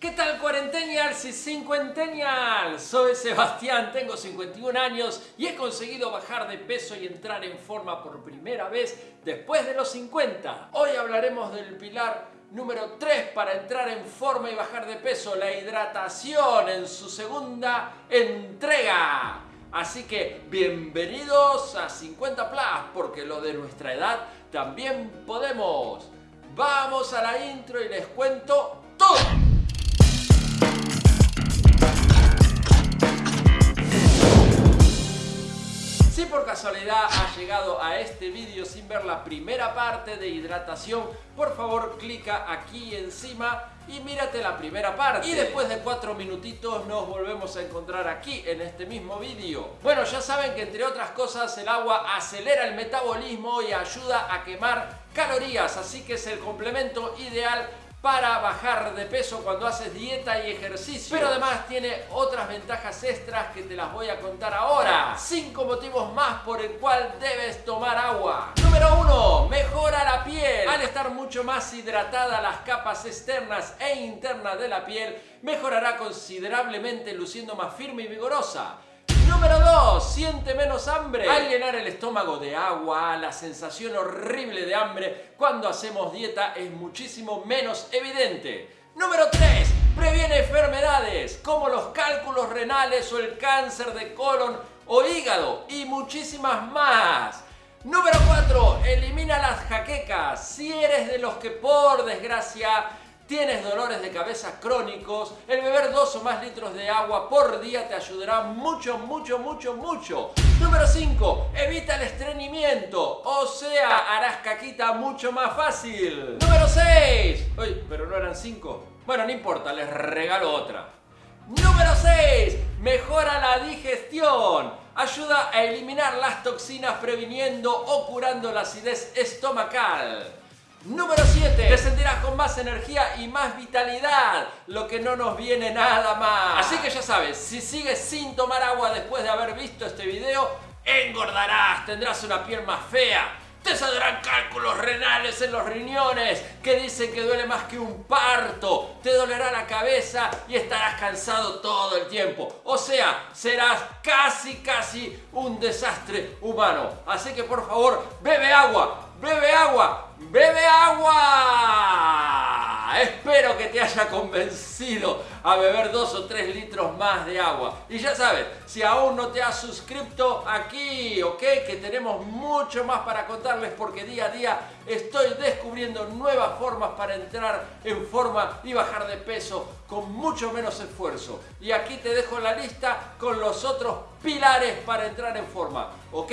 ¿Qué tal cuarentenials y cincuentennials? Soy Sebastián, tengo 51 años y he conseguido bajar de peso y entrar en forma por primera vez después de los 50. Hoy hablaremos del pilar número 3 para entrar en forma y bajar de peso, la hidratación en su segunda entrega. Así que bienvenidos a 50 Plus, porque lo de nuestra edad también podemos. Vamos a la intro y les cuento todo. Si por casualidad has llegado a este vídeo sin ver la primera parte de hidratación, por favor clica aquí encima y mírate la primera parte. Y después de cuatro minutitos nos volvemos a encontrar aquí en este mismo vídeo. Bueno, ya saben que entre otras cosas el agua acelera el metabolismo y ayuda a quemar calorías, así que es el complemento ideal para bajar de peso cuando haces dieta y ejercicio. Pero además tiene otras ventajas extras que te las voy a contar ahora. 5 motivos más por el cual debes tomar agua. Número 1. Mejora la piel. Al estar mucho más hidratada las capas externas e internas de la piel, mejorará considerablemente luciendo más firme y vigorosa. Número 2. Siente menos hambre. Al llenar el estómago de agua, la sensación horrible de hambre cuando hacemos dieta es muchísimo menos evidente. Número 3. Previene enfermedades como los cálculos renales o el cáncer de colon o hígado y muchísimas más. Número 4. Elimina las jaquecas. Si eres de los que por desgracia tienes dolores de cabeza crónicos, el beber dos o más litros de agua por día te ayudará mucho, mucho, mucho, mucho. Número 5. Evita el estreñimiento, o sea, harás caquita mucho más fácil. Número 6. Uy, pero no eran 5. Bueno, no importa, les regalo otra. Número 6. Mejora la digestión. Ayuda a eliminar las toxinas previniendo o curando la acidez estomacal. Número 7. Te sentirás con más energía y más vitalidad, lo que no nos viene nada más. Así que ya sabes, si sigues sin tomar agua después de haber visto este video, engordarás, tendrás una piel más fea, te saldrán cálculos renales en los riñones que dicen que duele más que un parto. Te dolerá la cabeza y estarás cansado todo el tiempo. O sea, serás casi, casi un desastre humano. Así que por favor, bebe agua, bebe agua, bebe agua. Espero que te haya convencido a beber dos o tres litros más de agua. Y ya sabes, si aún no te has suscrito aquí, ok, que tenemos mucho más para contarles porque día a día estoy descubriendo nuevas formas para entrar en forma y bajar de peso con mucho menos esfuerzo. Y aquí te dejo la lista con los otros pilares para entrar en forma, ¿ok?